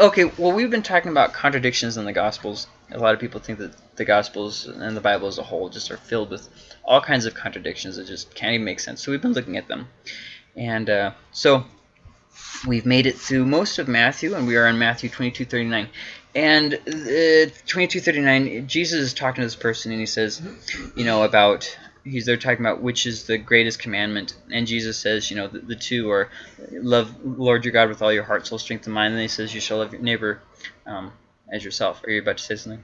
okay, well, we've been talking about contradictions in the Gospels. A lot of people think that the Gospels and the Bible as a whole just are filled with all kinds of contradictions that just can't even make sense. So we've been looking at them. And uh, so we've made it through most of Matthew, and we are in Matthew 22, 39. And uh, 22, 39, Jesus is talking to this person, and he says, you know, about he's they're talking about which is the greatest commandment. And jesus says you know the, the, two are love lord your god with all your heart soul strength and mind. And he says you shall love your neighbor um, as yourself. Are you about to say something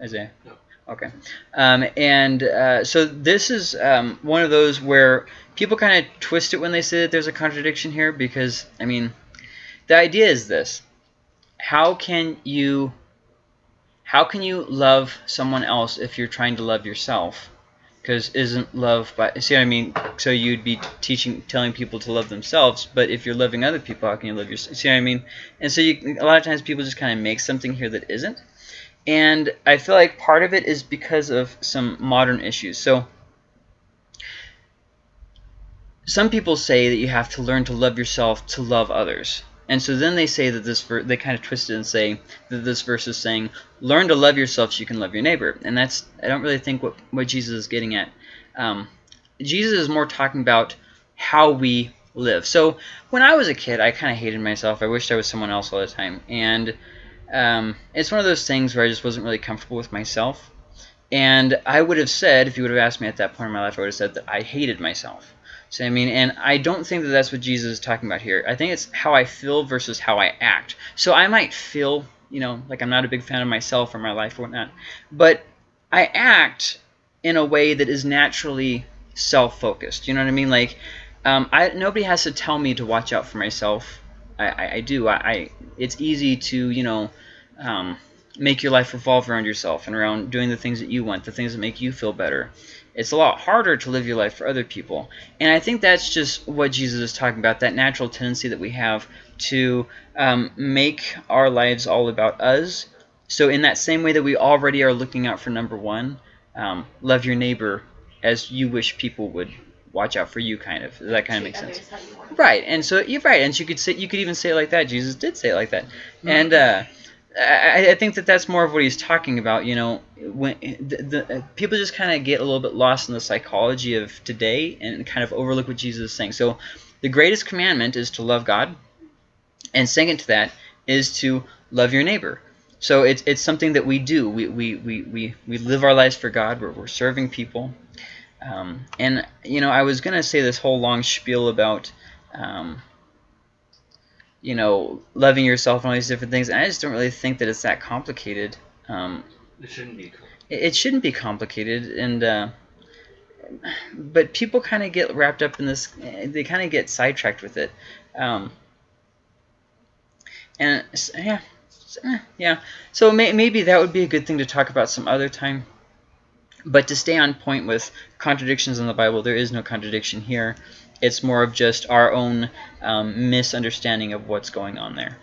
isaiah? No. okay. Um, and uh, so this is um, one of those where people kind of twist it when they say that there's a contradiction here because i mean the idea is this. How can you how can you love someone else if you're trying to love yourself because isn't love by see what I mean? So you'd be teaching telling people to love themselves but if you're loving other people how can you love yourself? See what I mean? And so you, a lot of times people just kind of make something here that isn't. And I feel like part of it is because of some modern issues. So some people say that you have to learn to love yourself to love others and so then they say that this verse, they kind of twist it and say that this verse is saying, learn to love yourself so you can love your neighbor. And that's, I don't really think what, what Jesus is getting at. Um, Jesus is more talking about how we live. So when I was a kid, I kind of hated myself. I wished I was someone else all the time. And um, it's one of those things where I just wasn't really comfortable with myself. And I would have said, if you would have asked me at that point in my life, I would have said that I hated myself. So I mean, and I don't think that that's what Jesus is talking about here. I think it's how I feel versus how I act. So I might feel, you know, like I'm not a big fan of myself or my life or whatnot, but I act in a way that is naturally self-focused. You know what I mean? Like, um, I nobody has to tell me to watch out for myself. I, I, I do. I, I, it's easy to, you know, um, make your life revolve around yourself and around doing the things that you want, the things that make you feel better it's a lot harder to live your life for other people. And I think that's just what Jesus is talking about, that natural tendency that we have to um, make our lives all about us. So in that same way that we already are looking out for number one, um, love your neighbor as you wish people would watch out for you kind of Does that kind of makes sense right and so you're right and you could say you could even say it like that jesus did say it like that mm-hmm. and uh, I, I, think that that's more of what he's talking about. You know, when the, the people just kind of get a little bit lost in the psychology of today and kind of overlook what Jesus is saying. So, the greatest commandment is to love God, and second to that is to love your neighbor. So it's it's something that we do. We we we we, we live our lives for God. We're, we're serving people. Um, and you know, I was gonna say this whole long spiel about. Um, you know, loving yourself and all these different things. And I just don't really think that it's that complicated. Um, it shouldn't be. It, it shouldn't be complicated, and uh, but people kind of get wrapped up in this. They kind of get sidetracked with it. Um, and yeah, eh, yeah. So may, maybe that would be a good thing to talk about some other time. But to stay on point with contradictions in the Bible, there is no contradiction here. It's more of just our own um, misunderstanding of what's going on there.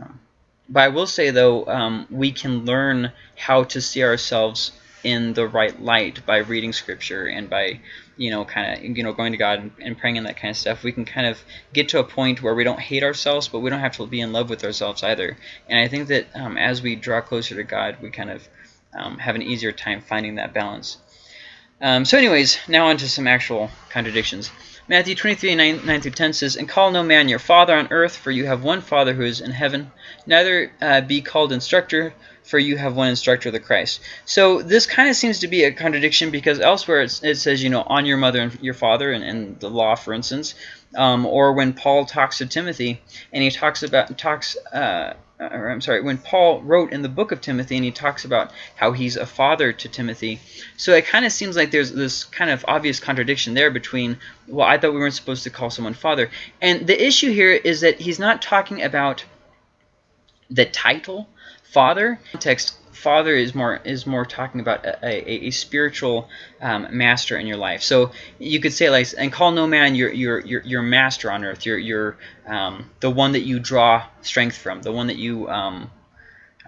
Um, but I will say, though, um, we can learn how to see ourselves in the right light by reading Scripture and by, you know, kind of, you know, going to God and, and, praying and that kind of stuff. We can kind of get to a point where we don't hate ourselves, but we don't have to be in love with ourselves either. And I think that um, as we draw closer to God, we kind of um, have an easier time finding that balance. Um, so anyways, now on to some actual contradictions. Matthew 23, 9, 9 through 10 says, And call no man your father on earth, for you have one Father who is in heaven. Neither uh, be called instructor, for you have one instructor, the Christ. So this kind of seems to be a contradiction because elsewhere it says, you know, on your mother and your father, and, and the law, for instance. Um, or when Paul talks to Timothy, and he talks about talks uh, Uh, or I'm sorry, when Paul wrote in the book of Timothy and he talks about how he's a father to Timothy. So it kind of seems like there's this kind of obvious contradiction there between, well, I thought we weren't supposed to call someone father. And the issue here is that he's not talking about the title father. Father is more is more talking about a, a, a spiritual um, master in your life. So you could say like, and call no man your your your, your master on earth. Your your um, the one that you draw strength from, the one that you um,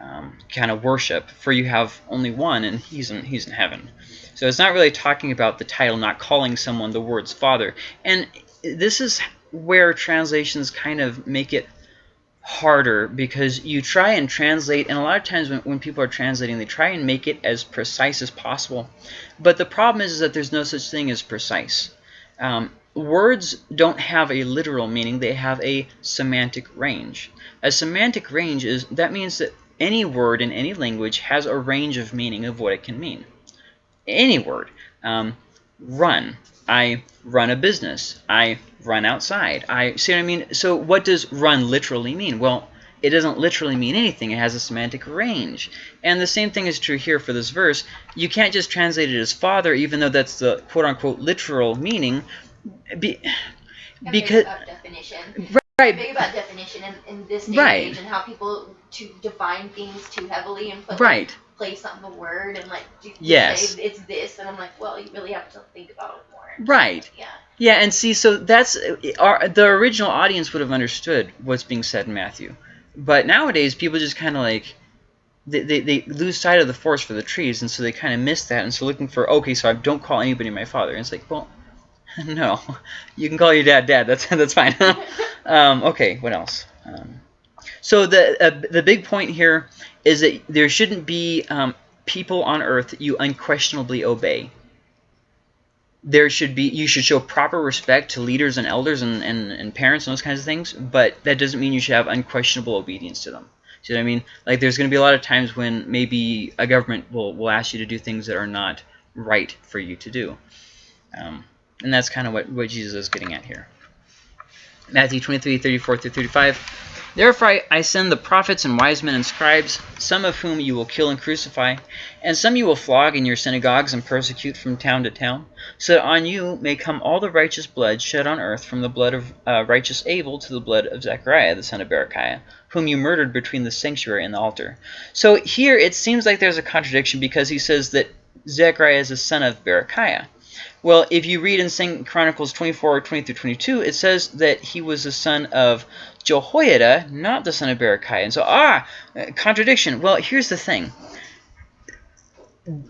um, kind of worship. For you have only one, and he's in he's in heaven. So it's not really talking about the title, not calling someone the words father. And this is where translations kind of make it harder because you try and translate, and a lot of times when, when people are translating, they try and make it as precise as possible. But the problem is, is that there's no such thing as precise. Um, words don't have a literal meaning, they have a semantic range. A semantic range is, that means that any word in any language has a range of meaning of what it can mean. Any word. Um, run. I run a business. I run outside. I see what I mean. So what does run literally mean? Well, it doesn't literally mean anything. It has a semantic range. And the same thing is true here for this verse. You can't just translate it as father, even though that's the quote-unquote literal meaning. Be, because definition. Right. Big about definition in, in this day right. and age and how people to define things too heavily and put right. Like, place on the word and like yes. say it's this and I'm like, well, you really have to think about. Right. Yeah. Yeah, and see, so that's our the original audience would have understood what's being said in Matthew, but nowadays people just kind of like they, they, they lose sight of the forest for the trees, and so they kind of miss that, and so looking for okay, so I don't call anybody my father, and it's like, well, no, you can call your dad dad. That's that's fine. um, okay, what else? Um, so the uh, the big point here is that there shouldn't be um, people on earth that you unquestionably obey there should be you should show proper respect to leaders and elders and, and, and parents and those kinds of things but that doesn't mean you should have unquestionable obedience to them. See what I mean? Like there's going to be a lot of times when maybe a government will, will ask you to do things that are not right for you to do. Um, and that's kind of what, what Jesus is getting at here. Matthew 23 34 through 35 Therefore I, send the prophets and wise men and scribes, some of whom you will kill and crucify, and some you will flog in your synagogues and persecute from town to town, so that on you may come all the righteous blood shed on earth, from the blood of uh, righteous Abel to the blood of Zechariah the son of Berechiah, whom you murdered between the sanctuary and the altar. So here it seems like there's a contradiction because he says that Zechariah is a son of Berechiah. Well, if you read in 2 Chronicles 24, 20 through 22, it says that he was the son of Jehoiada, not the son of Berechiah. And so, ah, contradiction. Well, here's the thing.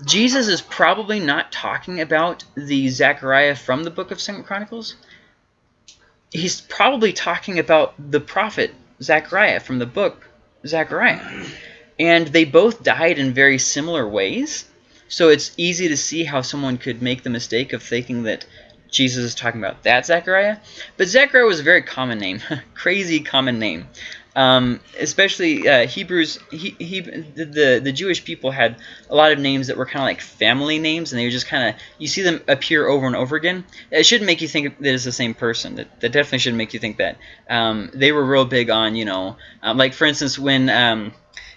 Jesus is probably not talking about the Zechariah from the book of Second Chronicles. He's probably talking about the prophet Zechariah from the book Zechariah. And they both died in very similar ways. So it's easy to see how someone could make the mistake of thinking that Jesus is talking about that Zechariah. But Zechariah was a very common name, crazy common name. Um, especially uh, Hebrews, he, he, the, the Jewish people had a lot of names that were kind of like family names, and they were just kind of, you see them appear over and over again. It shouldn't make you think that it's the same person. That, that definitely shouldn't make you think that. Um, they were real big on, you know, um, like for instance, when um,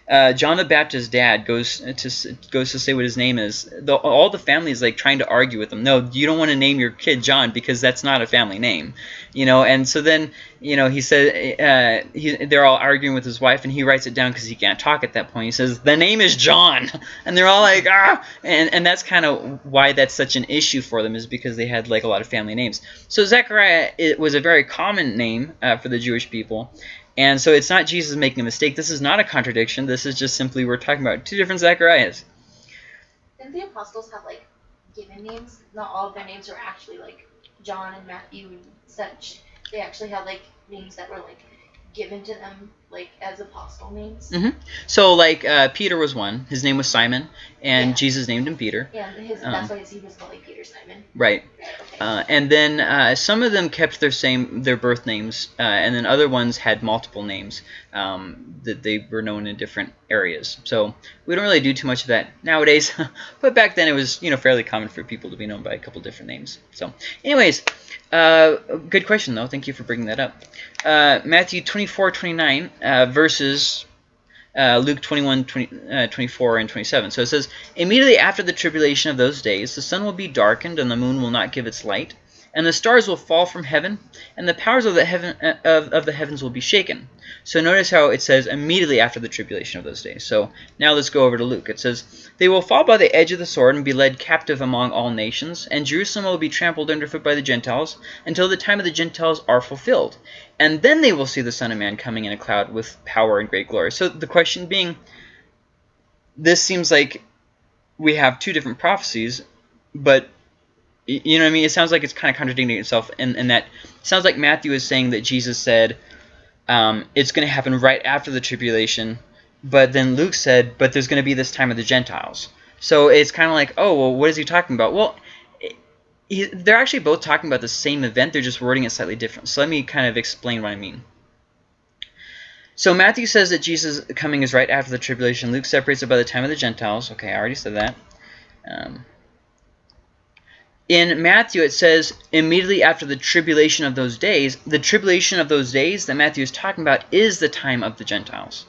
uh, John the Baptist's dad goes to goes to say what his name is. The, all the family is like trying to argue with him. No, you don't want to name your kid John because that's not a family name, you know. And so then, you know, he said uh, he, they're all arguing with his wife, and he writes it down because he can't talk at that point. He says the name is John, and they're all like ah, and and that's kind of why that's such an issue for them is because they had like a lot of family names. So Zechariah it was a very common name uh, for the Jewish people, and so it's not Jesus making a mistake. This is not a contradiction. This is just simply we're talking about two different Zacharias. Didn't the apostles have like given names? Not all of their names are actually like John and Matthew and such. They actually had like names that were like given to them like as apostle names. Mm -hmm. So like uh, Peter was one. His name was Simon, and Yeah. Jesus named him Peter. Yeah, his, Um, that's why he was called like Peter Simon. Right. Okay. Uh, and then uh, some of them kept their same their birth names, uh, and then other ones had multiple names um, that they were known in different areas. So we don't really do too much of that nowadays, but back then it was you know fairly common for people to be known by a couple different names. So, anyways, uh, good question though. Thank you for bringing that up. Uh, Matthew 24, 29 uh, verses uh, Luke 21, 20, uh, 24, and 27. So it says, Immediately after the tribulation of those days, the sun will be darkened, and the moon will not give its light, and the stars will fall from heaven, and the powers of the heaven uh, of, of the heavens will be shaken. So notice how it says immediately after the tribulation of those days. So now let's go over to Luke. It says, They will fall by the edge of the sword and be led captive among all nations, and Jerusalem will be trampled underfoot by the Gentiles until the time of the Gentiles are fulfilled. And then they will see the Son of Man coming in a cloud with power and great glory. So the question being, this seems like we have two different prophecies, but you know what I mean? It sounds like it's kind of contradicting itself and in that sounds like Matthew is saying that Jesus said um, it's going to happen right after the tribulation. But then Luke said, but there's going to be this time of the Gentiles. So it's kind of like, oh, well, what is he talking about? Well, he, they're actually both talking about the same event. They're just wording it slightly different. So let me kind of explain what I mean. So Matthew says that Jesus coming is right after the tribulation. Luke separates it by the time of the Gentiles. Okay, I already said that. Um, in Matthew, it says immediately after the tribulation of those days. The tribulation of those days that Matthew is talking about is the time of the Gentiles.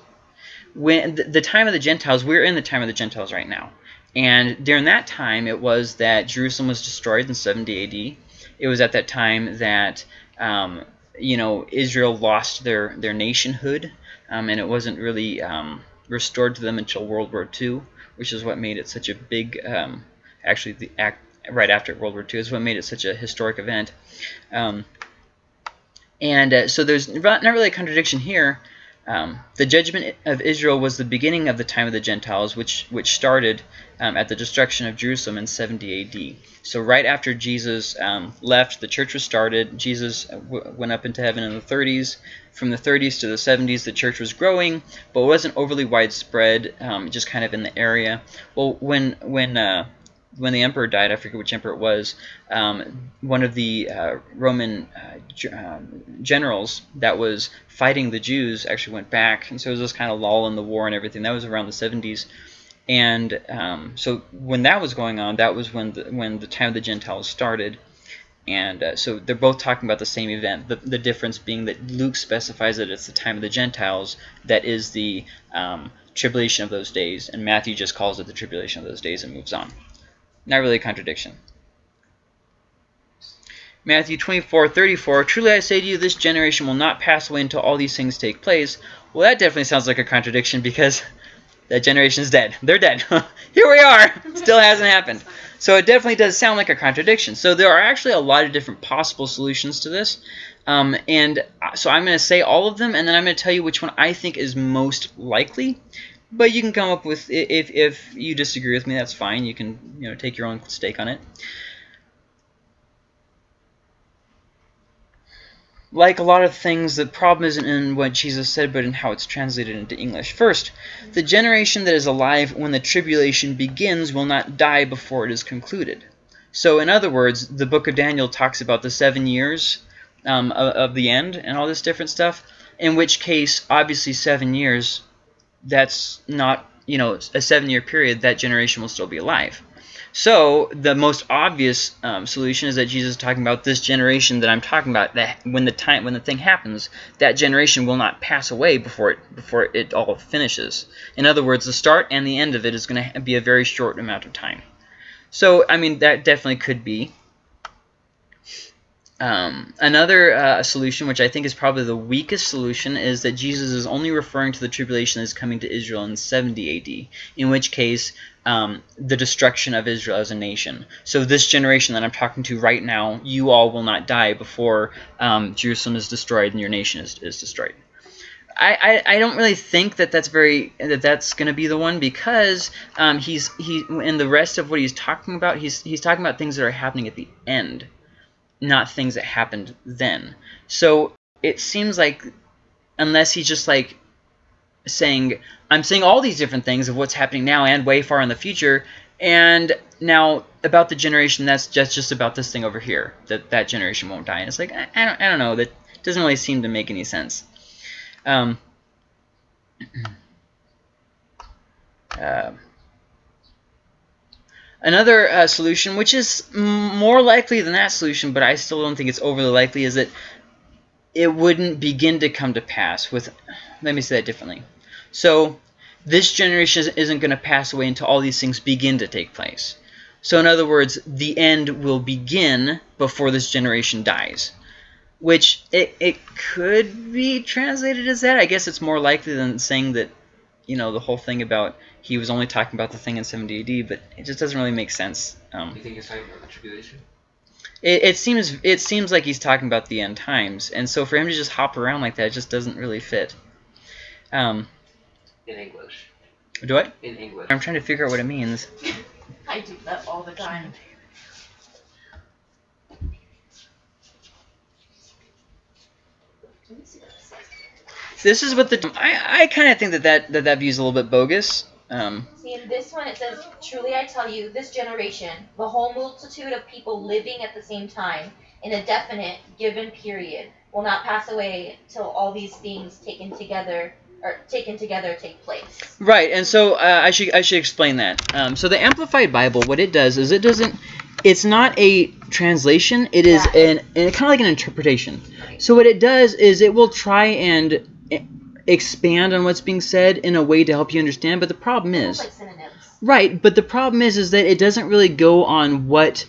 When the, time of the Gentiles, we're in the time of the Gentiles right now. And during that time, it was that Jerusalem was destroyed in 70 AD. It was at that time that um, you know Israel lost their their nationhood, um, and it wasn't really um, restored to them until World War II, which is what made it such a big. Um, actually, the act right after World War II is what made it such a historic event. Um, and uh, so there's not really a contradiction here. Um, the judgment of Israel was the beginning of the time of the Gentiles, which which started um, at the destruction of Jerusalem in 70 A.D. So right after Jesus um, left, the church was started. Jesus went up into heaven in the 30s. From the 30s to the 70s, the church was growing, but wasn't overly widespread, um, just kind of in the area. Well, when when uh, when the emperor died, I forget which emperor it was, um, one of the uh, Roman uh, um, generals that was fighting the Jews actually went back, and so it was this kind of lull in the war and everything. That was around the 70s, and um, so when that was going on, that was when the, when the time of the Gentiles started, and uh, so they're both talking about the same event. The, the difference being that Luke specifies that it's the time of the Gentiles that is the um, tribulation of those days, and Matthew just calls it the tribulation of those days and moves on. Not really a contradiction. Matthew 24, 34, Truly I say to you, this generation will not pass away until all these things take place. Well, that definitely sounds like a contradiction because that generation is dead. They're dead. Here we are. Still hasn't happened. So it definitely does sound like a contradiction. So there are actually a lot of different possible solutions to this. Um, and so I'm going to say all of them, and then I'm going to tell you which one I think is most likely. But you can come up with if if you disagree with me, that's fine. You can you know take your own stake on it. Like a lot of things, the problem isn't in what Jesus said, but in how it's translated into English. First, the generation that is alive when the tribulation begins will not die before it is concluded. So, in other words, the book of Daniel talks about the seven years um, of, of the end and all this different stuff, in which case, obviously, seven years that's not, you know, a seven-year period, that generation will still be alive. So the most obvious um, solution is that Jesus is talking about this generation that I'm talking about. That when the time when the thing happens, that generation will not pass away before it before it all finishes. In other words, the start and the end of it is going to be a very short amount of time. So I mean that definitely could be. Um, another uh, solution, which I think is probably the weakest solution, is that Jesus is only referring to the tribulation that is coming to Israel in 70 AD, in which case um, the destruction of Israel as a nation. So this generation that I'm talking to right now, you all will not die before um, Jerusalem is destroyed and your nation is, is destroyed. I, I, don't really think that that's very that that's going to be the one because um, he's he in the rest of what he's talking about he's he's talking about things that are happening at the end not things that happened then. So it seems like unless he's just like saying, I'm saying all these different things of what's happening now and way far in the future, and now about the generation that's just just about this thing over here, that that generation won't die. And it's like, I, I don't, I don't know, that doesn't really seem to make any sense. Um, uh, Another uh, solution, which is more likely than that solution, but I still don't think it's overly likely, is that it wouldn't begin to come to pass with, let me say that differently. So this generation isn't going to pass away until all these things begin to take place. So in other words, the end will begin before this generation dies. Which it, it could be translated as that. I guess it's more likely than saying that, you know, the whole thing about he was only talking about the thing in 70 AD, but it just doesn't really make sense. Um, you think he's talking about the tribulation? It, it seems it seems like he's talking about the end times, and so for him to just hop around like that just doesn't really fit. Um, in English. Do I? In English. I'm trying to figure out what it means. I do that all the time. This is what the I, I kind of think that that, that that view is a little bit bogus. Um, See, in this one it says, Truly I tell you, this generation, the whole multitude of people living at the same time, in a definite given period, will not pass away till all these things taken together or taken together take place. Right, and so uh, I should I should explain that. Um, so the Amplified Bible, what it does is it doesn't. It's not a translation. It is Yeah. an, an kind of like an interpretation. So what it does is it will try and expand on what's being said in a way to help you understand. But the problem is like right. But the problem is is that it doesn't really go on what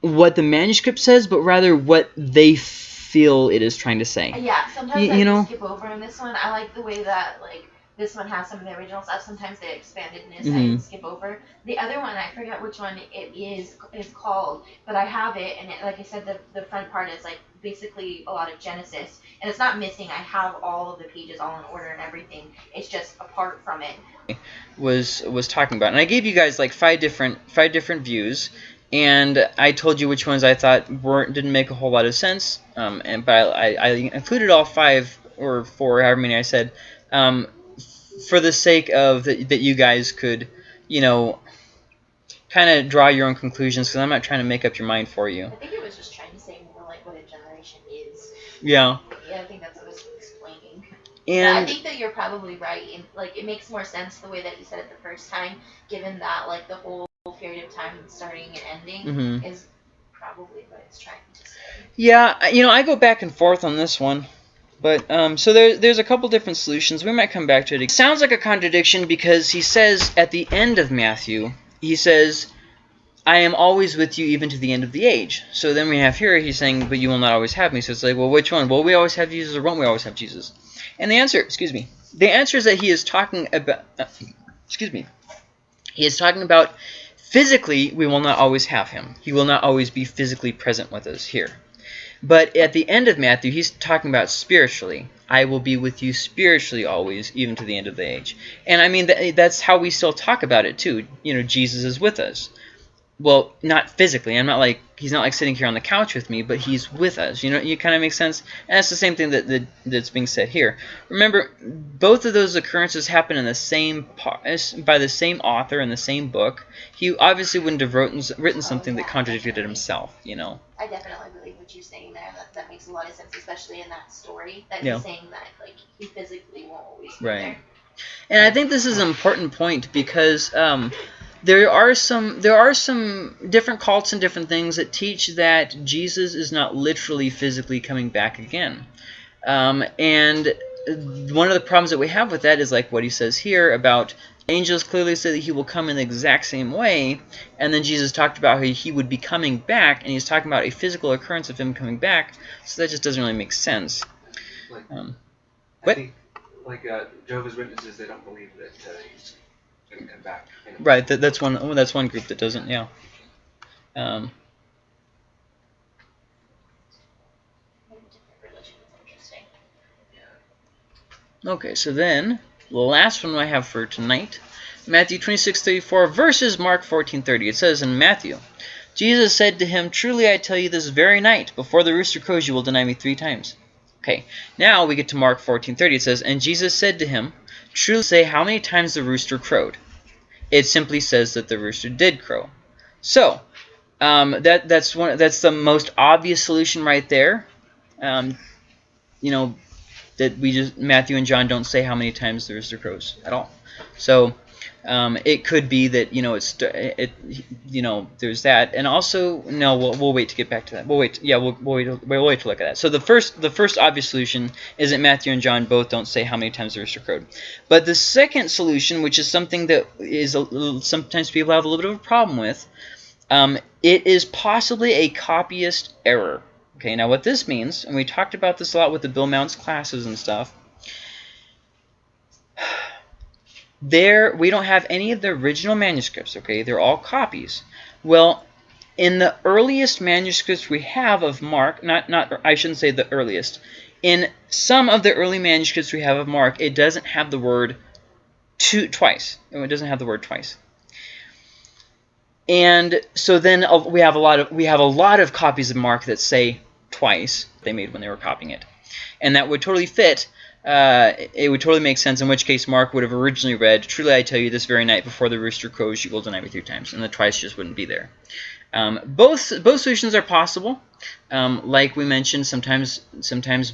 what the manuscript says, but rather what they feel it is trying to say. Yeah, sometimes You- I you know? skip over in this one. I like the way that like this one has some of the original stuff. Sometimes the expandedness I Mhm. can skip over. The other one I forget which one it is is called, but I have it and it, like I said the the front part is like basically a lot of Genesis and it's not missing. I have all of the pages all in order and everything. It's just apart from it. was was talking about, and I gave you guys like five different five different views, and I told you which ones I thought weren't didn't make a whole lot of sense. Um, and but I, I included all five or four, however many I said, um, for the sake of that that you guys could, you know, kind of draw your own conclusions because I'm not trying to make up your mind for you. I think it was just trying to say more like what a generation is. Yeah, Yeah, I think that's what it was explaining. Yeah, I think that you're probably right. In, like, it makes more sense the way that you said it the first time, given that like the whole period of time starting and ending mhm. is probably what it's trying to say. Yeah, you know, I go back and forth on this one. But um, so there, there's a couple different solutions. We might come back to it. It sounds like a contradiction because he says at the end of Matthew, he says, "I am always with you even to the end of the age." So then we have here he's saying, "But you will not always have me." So it's like, well, which one? Will we always have Jesus, or won't we always have Jesus? And the answer, excuse me, the answer is that he is talking about, uh, excuse me, he is talking about physically we will not always have him. He will not always be physically present with us here. But at the end of Matthew, he's talking about spiritually. I will be with you spiritually always, even to the end of the age. And I mean, that, that's how we still talk about it too. You know, Jesus is with us. Well, not physically. I'm not like he's not like sitting here on the couch with me, but he's with us. You know, you kind of make sense. And that's the same thing that, that that's being said here. Remember, both of those occurrences happen in the same by the same author in the same book. He obviously wouldn't have written, written something that contradicted himself. You know. I definitely believe what you're saying there. That that makes a lot of sense, especially in that story. That Yeah. he's saying that like he physically won't always be Right. there. And I think this is an important point because um, there are some there are some different cults and different things that teach that Jesus is not literally physically coming back again. Um, and one of the problems that we have with that is like what he says here about angels clearly say that he will come in the exact same way, and then Jesus talked about how he would be coming back, and he's talking about a physical occurrence of him coming back, so that just doesn't really make sense. Like, Um, I What? think, like uh, Jehovah's Witnesses, they don't believe that uh, he's Right, that, that's one. Oh, that's one group that doesn't. Yeah. Um, okay, so then the last one I have for tonight, Matthew twenty six thirty four versus Mark fourteen thirty. It says in Matthew, Jesus said to him, "Truly I tell you, this very night, before the rooster crows, you will deny me three times." Okay, now we get to Mark fourteen thirty. It says, "And Jesus said to him, Truly say how many times the rooster crowed." It simply says that the rooster did crow. So um, that that's one that's the most obvious solution right there. Um, you know that we just Matthew and John don't say how many times the rooster crows at all. So um, it could be that you know it's it you know there's that, and also no we'll, we'll wait to get back to that. We'll wait yeah we'll, we'll wait we'll wait to look at that. So the first the first obvious solution is that Matthew and John both don't say how many times the rooster crowed. But the second solution, which is something that is a sometimes people have a little bit of a problem with, um, it is possibly a copyist error. Okay, now what this means, and we talked about this a lot with the Bill Mounce classes and stuff. There, we don't have any of the original manuscripts. Okay, they're all copies. Well, in the earliest manuscripts we have of Mark, not not I shouldn't say the earliest. In some of the early manuscripts we have of Mark, it doesn't have the word two twice. It doesn't have the word twice. And so then uh, we have a lot of we have a lot of copies of Mark that say twice they made when they were copying it, and that would totally fit uh, it would totally make sense. In which case, Mark would have originally read, "Truly I tell you, this very night before the rooster crows, you will deny me three times," and the twice just wouldn't be there. Um, both both solutions are possible. Um, like we mentioned, sometimes sometimes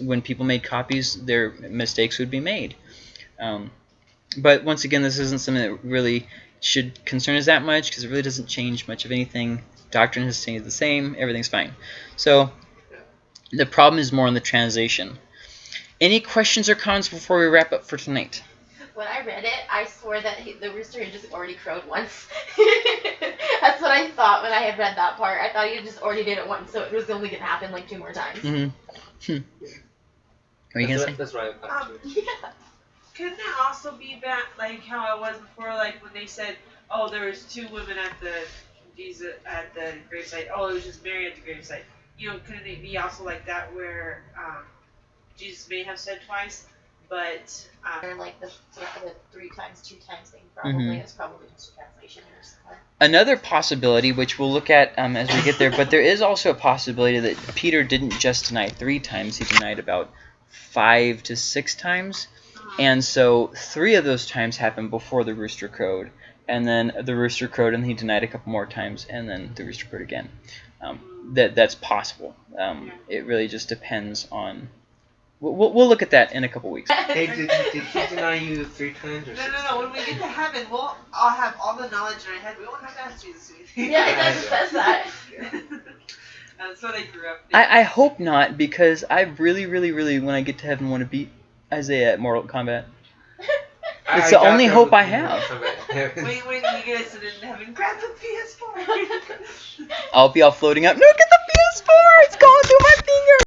when people made copies, their mistakes would be made. Um, but once again, this isn't something that really should concern us that much because it really doesn't change much of anything. Doctrine has stayed the same. Everything's fine. So the problem is more in the translation. Any questions or comments before we wrap up for tonight? When I read it, I swore that he, the rooster had just already crowed once. That's what I thought when I had read that part. I thought he had just already did it once, so it was only gonna happen like two more times. Mm-hmm. Hmm. What are you that's, gonna say? that's right. Um. Yeah. Couldn't it also be that, like how it was before, like when they said, "Oh, there was two women at the Jesus at the gravesite. Oh, it was just Mary at the gravesite." You know, couldn't it be also like that where um, Jesus may have said twice, but um, Or like the, the three times, two times thing. Probably Mhm. it's probably just a translation or something. Another possibility, which we'll look at um, as we get there, but there is also a possibility that Peter didn't just deny three times; he denied about five to six times. um, And so three of those times happened before the rooster crowed, and then the rooster crowed, and he denied a couple more times, and then the rooster crowed again. Um, that that's possible. Um, it really just depends on. We'll, we'll- we'll look at that in a couple weeks. Hey, did, did he deny you three times or something? no, no, no. When we get to heaven, we'll all have all the knowledge in our head. We won't have to ask Jesus anything. yeah, it does says that. That's where they grew up. I, I hope not, because I really, really, really, when I get to heaven, want to beat Isaiah at Mortal Kombat. It's I the only hope I have. Kombat. Wait, wait, you get sit in heaven. Grab the PS4. I'll be all floating up. Look at the PS4! It's going through my finger!